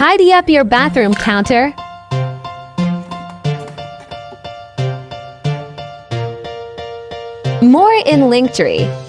Tidy up your bathroom counter. More in Linktree.